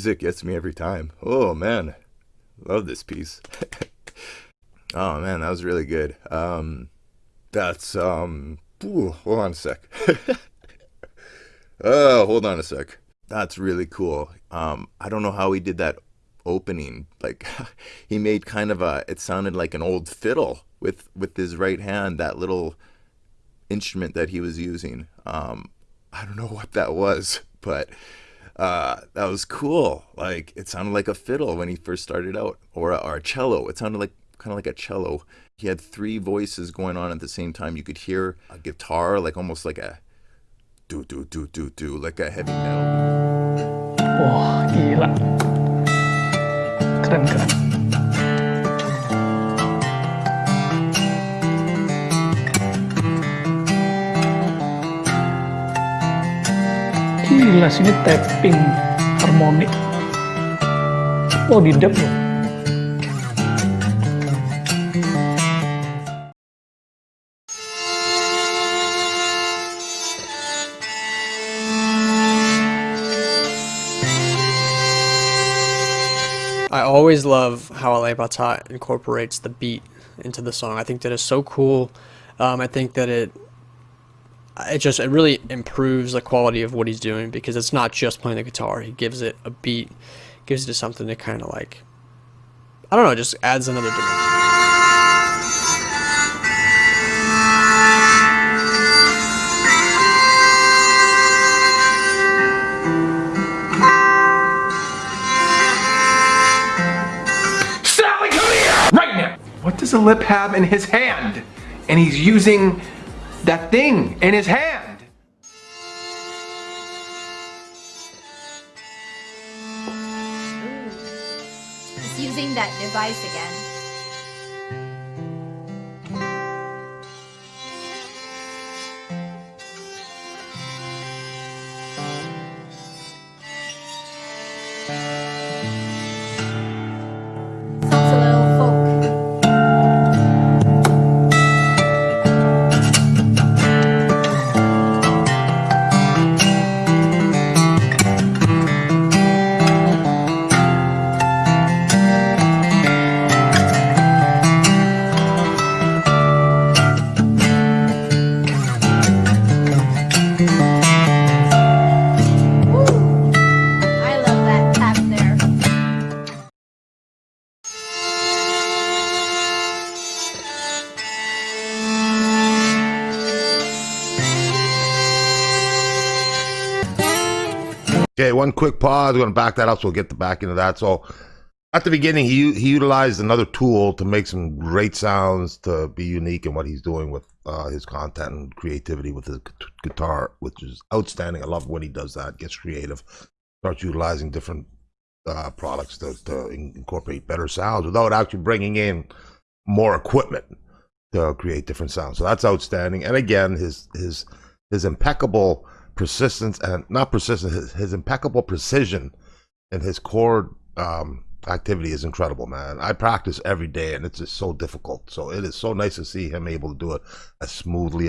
music gets me every time. Oh man. Love this piece. oh man, that was really good. Um that's um ooh, hold on a sec. oh, hold on a sec. That's really cool. Um I don't know how he did that opening. Like he made kind of a it sounded like an old fiddle with with his right hand, that little instrument that he was using. Um I don't know what that was, but uh, that was cool. Like it sounded like a fiddle when he first started out, or a, or a cello. It sounded like kind of like a cello. He had three voices going on at the same time. You could hear a guitar, like almost like a do do do do do, like a heavy metal. Keren. Tapping. Oh di dub loh. I always love how Alip Ba Ta incorporates the beat into the song. I think that is so cool. Um, I think that it it just it really improves the quality of what he's doing because it's not just playing the guitar. He gives it a beat, gives it something to kind of like I don't know, just adds another dimension. Sally! Right now! What does Alip have in his hand? And he's using that thing in his hand. Using that device again. Okay, one quick pause. We're going to back that up so we'll get the back into that. So at the beginning, he he utilized another tool to make some great sounds to be unique in what he's doing with uh, his content and creativity with his guitar, which is outstanding. I love when he does that, gets creative, starts utilizing different uh, products to, to incorporate better sounds without actually bringing in more equipment to create different sounds. So that's outstanding. And again, his his his impeccable persistence and not persistence, his, his impeccable precision and his chord um, activity is incredible, man. I practice every day, and it's just so difficult. So it is so nice to see him able to do it as smoothly